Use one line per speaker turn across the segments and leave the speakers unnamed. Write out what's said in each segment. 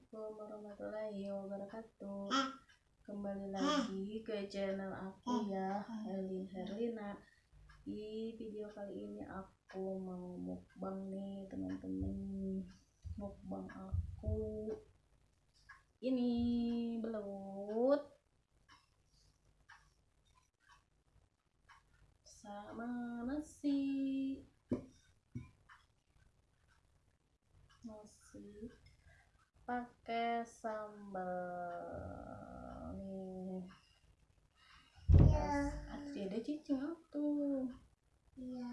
Assalamualaikum warahmatullahi wabarakatuh. Kembali lagi ke channel aku ya Herlin Herlina. Di video kali ini aku mau mukbang nih teman-teman. Mukbang aku Ini belut Sama nasi. Nasi pakai sambal nih.
Iya.
ada cicing tuh.
Iya.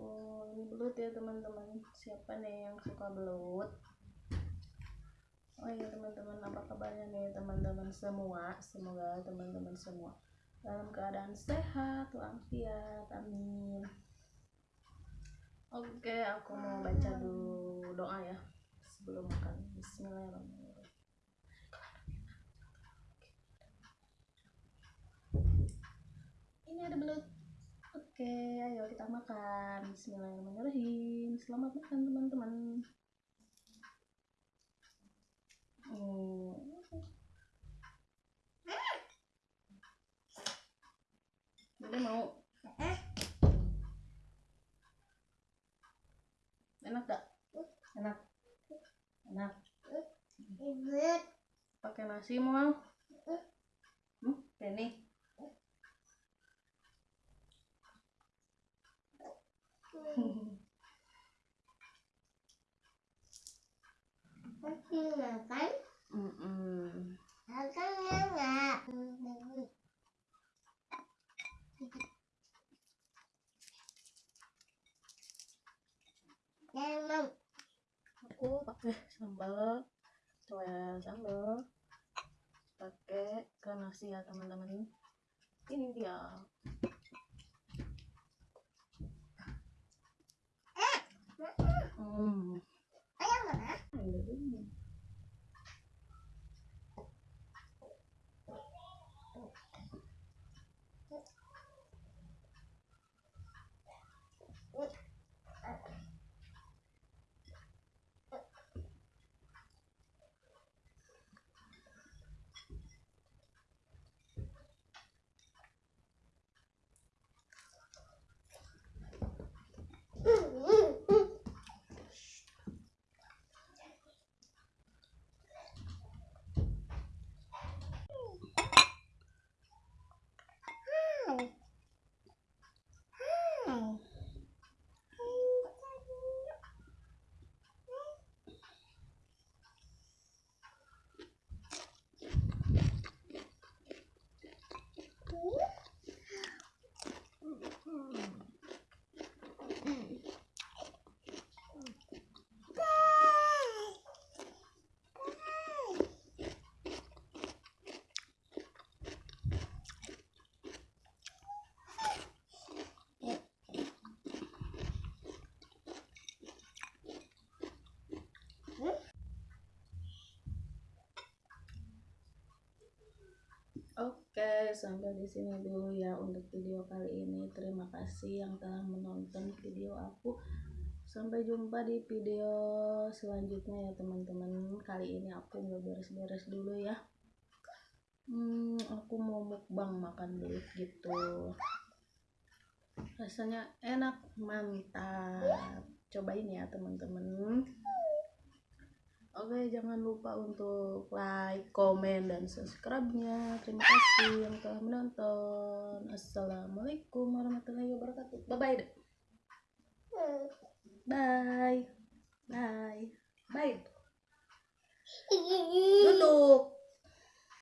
oh ini belut ya teman-teman. Siapa nih yang suka belut? Oh iya teman-teman apa kabarnya nih teman-teman semua? Semoga teman-teman semua dalam keadaan sehat walafiat amin. Oke, aku mau baca dulu doa ya sebelum makan. Bismillahirrahmanirrahim. Ini ada belut. Oke, ayo kita makan. Bismillahirrahmanirrahim. Selamat makan teman-teman. Bude mau enak gak? Enak. Enak. Pakai nasi mau? Hmm, ini.
Masih makan?
Mm-mm.
Makan enggak? Jangan.
Pakai sambal, coba sambal, pakai ke nasi ya teman-teman. Ini dia. Hmm.
Ayam mana?
Oke, sampai di sini dulu ya untuk video kali ini. Terima kasih yang telah menonton video aku. Sampai jumpa di video selanjutnya ya teman-teman. Kali ini aku nggak beres-beres dulu ya. Hmm, aku mau mukbang makan belut gitu. Rasanya enak, mantap. Cobain ya teman-teman. Oke, jangan lupa untuk like, komen, dan subscribe-nya. Terima kasih yang telah menonton. Assalamualaikum warahmatullahi wabarakatuh. Bye-bye. Bye. Bye. Bye. Duduk.